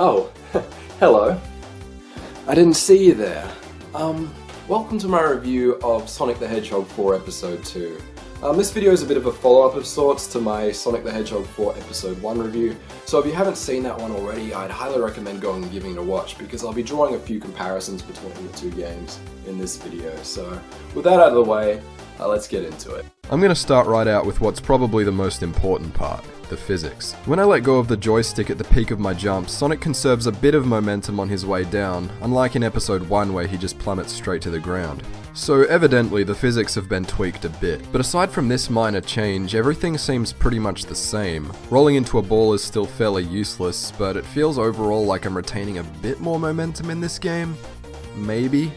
Oh, hello. I didn't see you there. Um, welcome to my review of Sonic the Hedgehog 4 Episode 2. Um, this video is a bit of a follow-up of sorts to my Sonic the Hedgehog 4 Episode 1 review, so if you haven't seen that one already, I'd highly recommend going and giving it a watch because I'll be drawing a few comparisons between the two games in this video. So, with that out of the way, uh, let's get into it. I'm going to start right out with what's probably the most important part the physics. When I let go of the joystick at the peak of my jump, Sonic conserves a bit of momentum on his way down, unlike in episode 1 where he just plummets straight to the ground. So evidently the physics have been tweaked a bit, but aside from this minor change, everything seems pretty much the same. Rolling into a ball is still fairly useless, but it feels overall like I'm retaining a bit more momentum in this game. Maybe?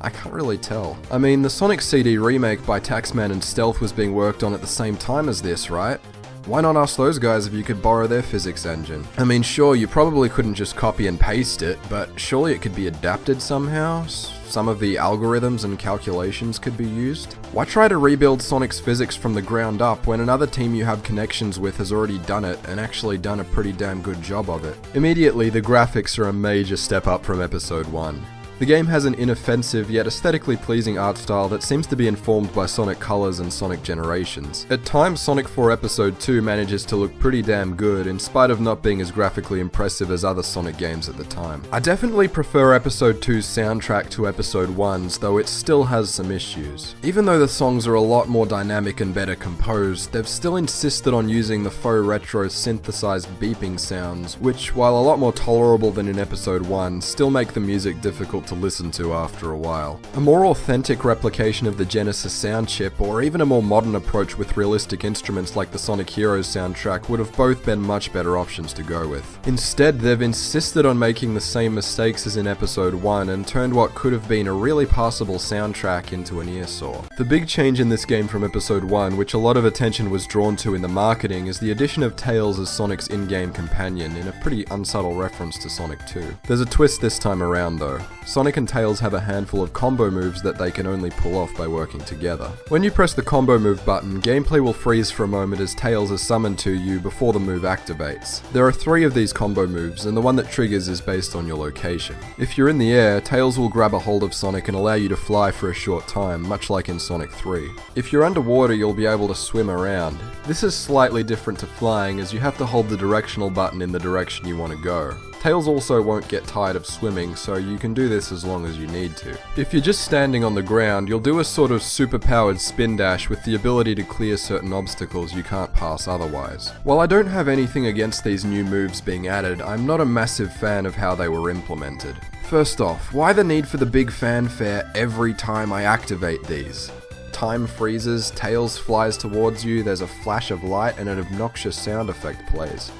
I can't really tell. I mean, the Sonic CD remake by Taxman and Stealth was being worked on at the same time as this, right? Why not ask those guys if you could borrow their physics engine? I mean, sure, you probably couldn't just copy and paste it, but surely it could be adapted somehow? Some of the algorithms and calculations could be used? Why try to rebuild Sonic's physics from the ground up when another team you have connections with has already done it and actually done a pretty damn good job of it? Immediately, the graphics are a major step up from episode 1. The game has an inoffensive yet aesthetically pleasing art style that seems to be informed by Sonic Colors and Sonic Generations. At times, Sonic 4 Episode 2 manages to look pretty damn good in spite of not being as graphically impressive as other Sonic games at the time. I definitely prefer Episode 2's soundtrack to Episode 1's, though it still has some issues. Even though the songs are a lot more dynamic and better composed, they've still insisted on using the faux retro synthesized beeping sounds, which, while a lot more tolerable than in Episode 1, still make the music difficult to listen to after a while. A more authentic replication of the Genesis sound chip, or even a more modern approach with realistic instruments like the Sonic Heroes soundtrack, would have both been much better options to go with. Instead, they've insisted on making the same mistakes as in episode 1 and turned what could have been a really passable soundtrack into an earsaw. The big change in this game from episode 1, which a lot of attention was drawn to in the marketing, is the addition of Tails as Sonic's in-game companion in a pretty unsubtle reference to Sonic 2. There's a twist this time around though. Sonic and Tails have a handful of combo moves that they can only pull off by working together. When you press the combo move button, gameplay will freeze for a moment as Tails is summoned to you before the move activates. There are three of these combo moves, and the one that triggers is based on your location. If you're in the air, Tails will grab a hold of Sonic and allow you to fly for a short time, much like in Sonic 3. If you're underwater, you'll be able to swim around. This is slightly different to flying as you have to hold the directional button in the direction you want to go. Tails also won't get tired of swimming, so you can do this as long as you need to. If you're just standing on the ground, you'll do a sort of superpowered spin dash with the ability to clear certain obstacles you can't pass otherwise. While I don't have anything against these new moves being added, I'm not a massive fan of how they were implemented. First off, why the need for the big fanfare every time I activate these? time freezes, Tails flies towards you, there's a flash of light, and an obnoxious sound effect plays.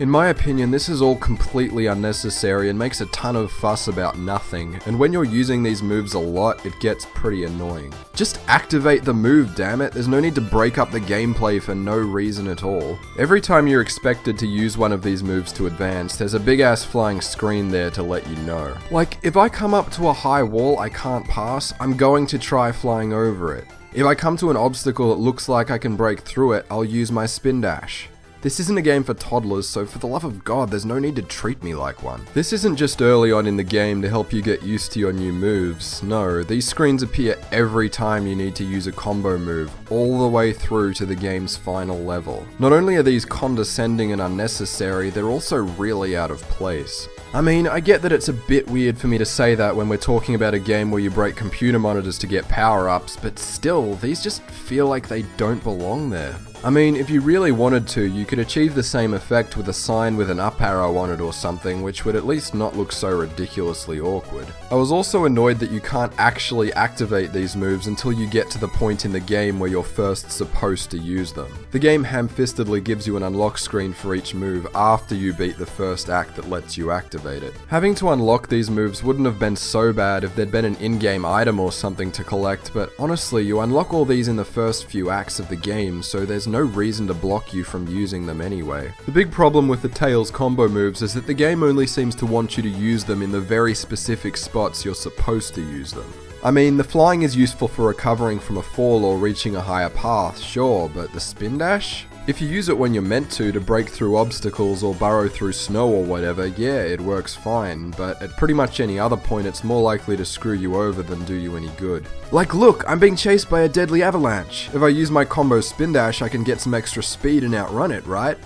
In my opinion, this is all completely unnecessary and makes a ton of fuss about nothing, and when you're using these moves a lot, it gets pretty annoying. Just activate the move, damn it, there's no need to break up the gameplay for no reason at all. Every time you're expected to use one of these moves to advance, there's a big ass flying screen there to let you know. Like, if I come up to a high wall I can't pass, I'm going to try flying over it. If I come to an obstacle that looks like I can break through it, I'll use my spin dash. This isn't a game for toddlers, so for the love of god, there's no need to treat me like one. This isn't just early on in the game to help you get used to your new moves. No, these screens appear every time you need to use a combo move, all the way through to the game's final level. Not only are these condescending and unnecessary, they're also really out of place. I mean, I get that it's a bit weird for me to say that when we're talking about a game where you break computer monitors to get power ups, but still, these just feel like they don't belong there. I mean, if you really wanted to, you could achieve the same effect with a sign with an up arrow on it or something, which would at least not look so ridiculously awkward. I was also annoyed that you can't actually activate these moves until you get to the point in the game where you're first supposed to use them. The game ham-fistedly gives you an unlock screen for each move after you beat the first act that lets you activate it. Having to unlock these moves wouldn't have been so bad if there'd been an in-game item or something to collect, but honestly, you unlock all these in the first few acts of the game, so there's no reason to block you from using them anyway. The big problem with the Tails combo moves is that the game only seems to want you to use them in the very specific spots you're supposed to use them. I mean, the flying is useful for recovering from a fall or reaching a higher path, sure, but the spin dash? If you use it when you're meant to to break through obstacles or burrow through snow or whatever, yeah, it works fine, but at pretty much any other point it's more likely to screw you over than do you any good. Like look, I'm being chased by a deadly avalanche. If I use my combo spin dash I can get some extra speed and outrun it, right?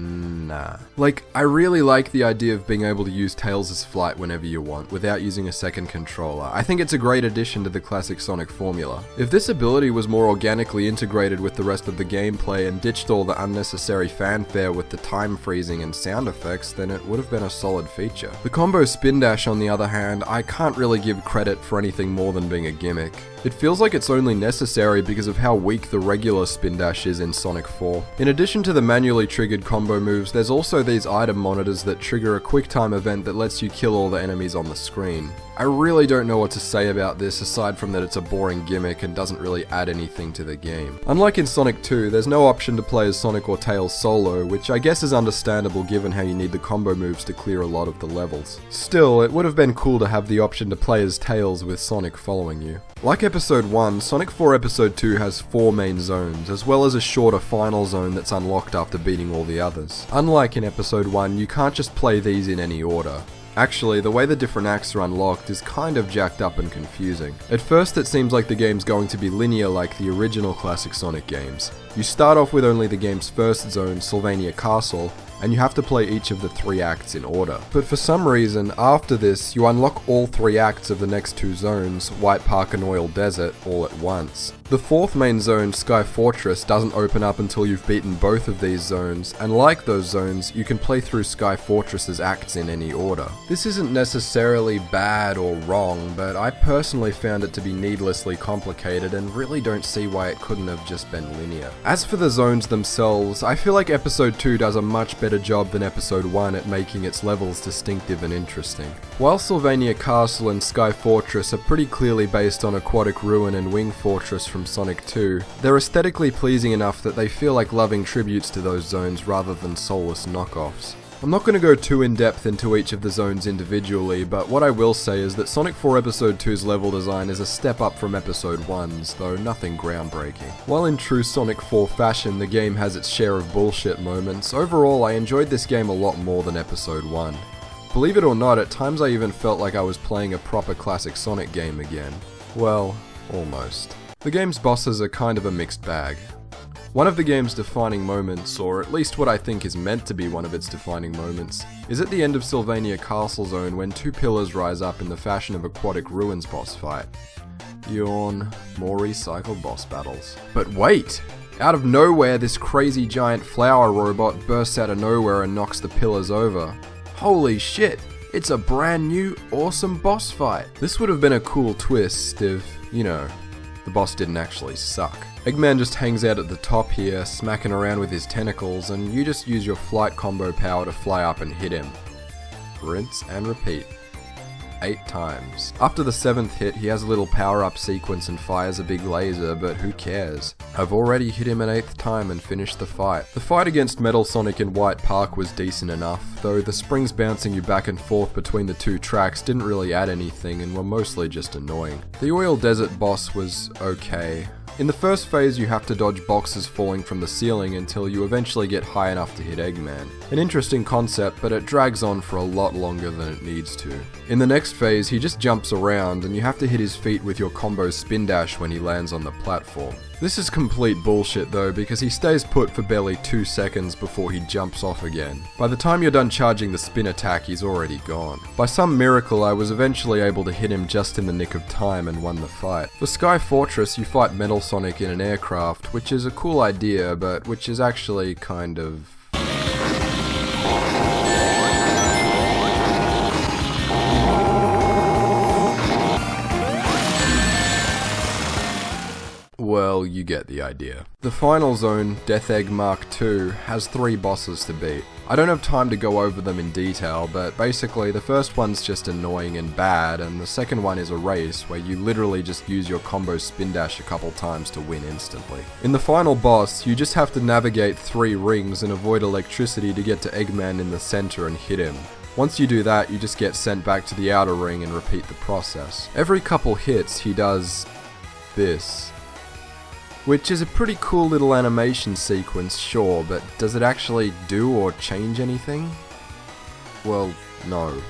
Nah. Like, I really like the idea of being able to use Tails' flight whenever you want, without using a second controller. I think it's a great addition to the classic Sonic formula. If this ability was more organically integrated with the rest of the gameplay and ditched all the unnecessary fanfare with the time freezing and sound effects, then it would have been a solid feature. The combo spin dash, on the other hand, I can't really give credit for anything more than being a gimmick. It feels like it's only necessary because of how weak the regular spin dash is in Sonic 4. In addition to the manually triggered combo moves, there's also these item monitors that trigger a quick time event that lets you kill all the enemies on the screen. I really don't know what to say about this aside from that it's a boring gimmick and doesn't really add anything to the game. Unlike in Sonic 2, there's no option to play as Sonic or Tails solo, which I guess is understandable given how you need the combo moves to clear a lot of the levels. Still, it would have been cool to have the option to play as Tails with Sonic following you. Like Episode 1, Sonic 4 Episode 2 has four main zones, as well as a shorter final zone that's unlocked after beating all the others. Unlike in Episode 1, you can't just play these in any order. Actually, the way the different acts are unlocked is kind of jacked up and confusing. At first it seems like the game's going to be linear like the original classic Sonic games. You start off with only the game's first zone, Sylvania Castle, and you have to play each of the three acts in order. But for some reason, after this, you unlock all three acts of the next two zones, White Park and Oil Desert, all at once. The fourth main zone, Sky Fortress, doesn't open up until you've beaten both of these zones, and like those zones, you can play through Sky Fortress's acts in any order. This isn't necessarily bad or wrong, but I personally found it to be needlessly complicated and really don't see why it couldn't have just been linear. As for the zones themselves, I feel like Episode 2 does a much better job than Episode 1 at making its levels distinctive and interesting. While Sylvania Castle and Sky Fortress are pretty clearly based on Aquatic Ruin and Wing Fortress from Sonic 2, they're aesthetically pleasing enough that they feel like loving tributes to those zones rather than soulless knockoffs. I'm not going to go too in depth into each of the zones individually, but what I will say is that Sonic 4 Episode 2's level design is a step up from Episode 1's, though nothing groundbreaking. While in true Sonic 4 fashion the game has its share of bullshit moments, overall I enjoyed this game a lot more than Episode 1. Believe it or not, at times I even felt like I was playing a proper classic Sonic game again. Well, almost. The game's bosses are kind of a mixed bag. One of the game's defining moments, or at least what I think is meant to be one of its defining moments, is at the end of Sylvania Castle Zone when two pillars rise up in the fashion of Aquatic Ruins boss fight. Yawn, more recycled boss battles. But wait! Out of nowhere, this crazy giant flower robot bursts out of nowhere and knocks the pillars over. Holy shit! It's a brand new, awesome boss fight! This would have been a cool twist if, you know, the boss didn't actually suck. Eggman just hangs out at the top here, smacking around with his tentacles, and you just use your flight combo power to fly up and hit him. Rinse and repeat. Eight times. After the seventh hit, he has a little power up sequence and fires a big laser, but who cares? I've already hit him an eighth time and finished the fight. The fight against Metal Sonic in White Park was decent enough, though the springs bouncing you back and forth between the two tracks didn't really add anything and were mostly just annoying. The Oil Desert boss was okay. In the first phase, you have to dodge boxes falling from the ceiling until you eventually get high enough to hit Eggman. An interesting concept, but it drags on for a lot longer than it needs to. In the next phase, he just jumps around, and you have to hit his feet with your combo spin dash when he lands on the platform. This is complete bullshit though, because he stays put for barely 2 seconds before he jumps off again. By the time you're done charging the spin attack, he's already gone. By some miracle, I was eventually able to hit him just in the nick of time and won the fight. For Sky Fortress, you fight Metal Sonic in an aircraft, which is a cool idea, but which is actually kind of Well, you get the idea. The final zone, Death Egg Mark II, has three bosses to beat. I don't have time to go over them in detail, but basically the first one's just annoying and bad, and the second one is a race where you literally just use your combo spin dash a couple times to win instantly. In the final boss, you just have to navigate three rings and avoid electricity to get to Eggman in the center and hit him. Once you do that, you just get sent back to the outer ring and repeat the process. Every couple hits, he does this. Which is a pretty cool little animation sequence, sure, but does it actually do or change anything? Well, no.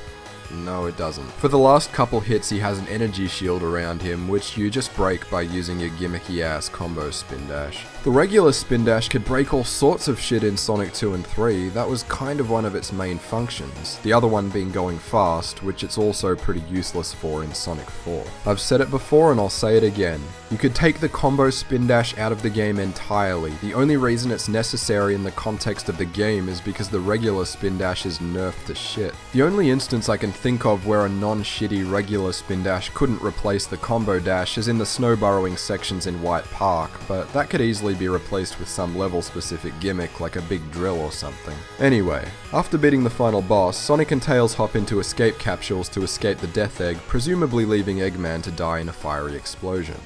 No, it doesn't. For the last couple hits, he has an energy shield around him, which you just break by using your gimmicky ass combo spin dash. The regular spin dash could break all sorts of shit in Sonic 2 and 3, that was kind of one of its main functions, the other one being going fast, which it's also pretty useless for in Sonic 4. I've said it before and I'll say it again, you could take the combo spin dash out of the game entirely, the only reason it's necessary in the context of the game is because the regular spin dash is nerfed to shit. The only instance I can think of where a non-shitty regular spin dash couldn't replace the combo dash is in the snow burrowing sections in White Park, but that could easily be replaced with some level specific gimmick like a big drill or something. Anyway, after beating the final boss, Sonic and Tails hop into escape capsules to escape the Death Egg, presumably leaving Eggman to die in a fiery explosion.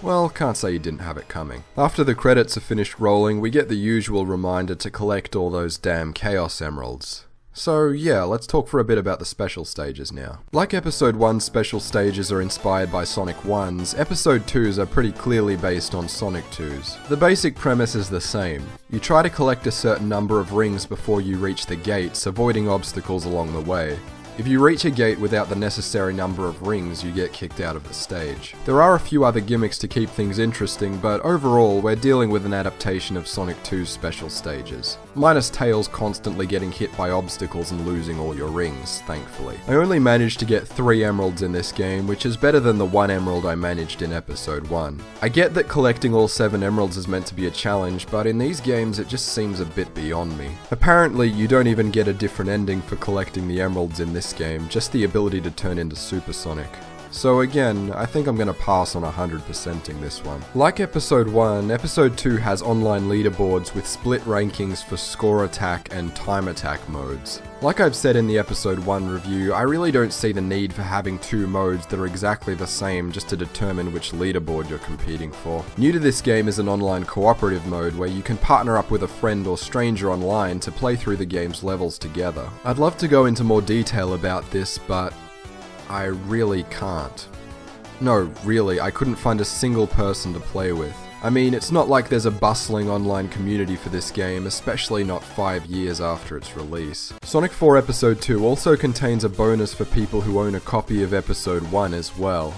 Well, can't say you didn't have it coming. After the credits are finished rolling, we get the usual reminder to collect all those damn Chaos Emeralds. So yeah, let's talk for a bit about the special stages now. Like Episode 1's special stages are inspired by Sonic 1's, Episode 2's are pretty clearly based on Sonic 2's. The basic premise is the same. You try to collect a certain number of rings before you reach the gates, avoiding obstacles along the way. If you reach a gate without the necessary number of rings, you get kicked out of the stage. There are a few other gimmicks to keep things interesting, but overall, we're dealing with an adaptation of Sonic 2's special stages. Minus Tails constantly getting hit by obstacles and losing all your rings, thankfully. I only managed to get 3 emeralds in this game, which is better than the 1 emerald I managed in episode 1. I get that collecting all 7 emeralds is meant to be a challenge, but in these games it just seems a bit beyond me. Apparently, you don't even get a different ending for collecting the emeralds in this this game, just the ability to turn into Supersonic. So again, I think I'm going to pass on 100%ing this one. Like Episode 1, Episode 2 has online leaderboards with split rankings for score attack and time attack modes. Like I've said in the Episode 1 review, I really don't see the need for having two modes that are exactly the same just to determine which leaderboard you're competing for. New to this game is an online cooperative mode where you can partner up with a friend or stranger online to play through the game's levels together. I'd love to go into more detail about this, but I really can't. No, really, I couldn't find a single person to play with. I mean, it's not like there's a bustling online community for this game, especially not 5 years after its release. Sonic 4 Episode 2 also contains a bonus for people who own a copy of Episode 1 as well.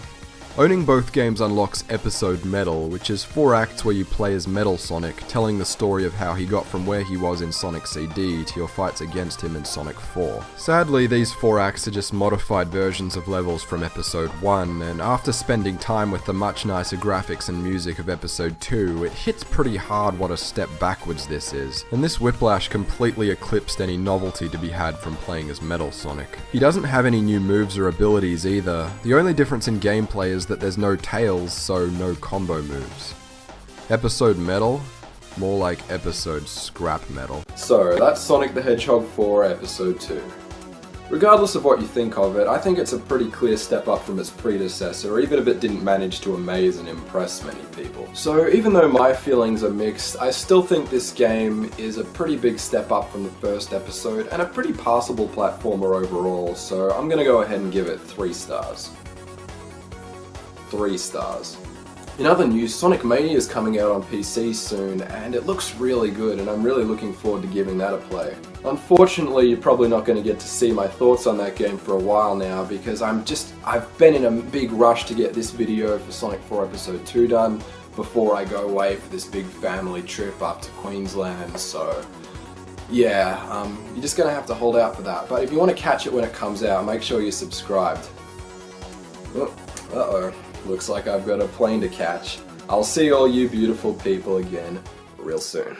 Owning both games unlocks Episode Metal, which is four acts where you play as Metal Sonic, telling the story of how he got from where he was in Sonic CD to your fights against him in Sonic 4. Sadly, these four acts are just modified versions of levels from Episode 1, and after spending time with the much nicer graphics and music of Episode 2, it hits pretty hard what a step backwards this is, and this whiplash completely eclipsed any novelty to be had from playing as Metal Sonic. He doesn't have any new moves or abilities either, the only difference in gameplay is that there's no tails, so no combo moves. Episode Metal? More like episode Scrap Metal. So, that's Sonic the Hedgehog 4 Episode 2. Regardless of what you think of it, I think it's a pretty clear step up from its predecessor, even if it didn't manage to amaze and impress many people. So even though my feelings are mixed, I still think this game is a pretty big step up from the first episode, and a pretty passable platformer overall, so I'm gonna go ahead and give it 3 stars. 3 stars. In other news, Sonic Mania is coming out on PC soon, and it looks really good, and I'm really looking forward to giving that a play. Unfortunately, you're probably not going to get to see my thoughts on that game for a while now, because I'm just, I've been in a big rush to get this video for Sonic 4 Episode 2 done, before I go away for this big family trip up to Queensland, so... Yeah, um, you're just gonna have to hold out for that. But if you want to catch it when it comes out, make sure you're subscribed. Oh, uh-oh. Looks like I've got a plane to catch. I'll see all you beautiful people again real soon.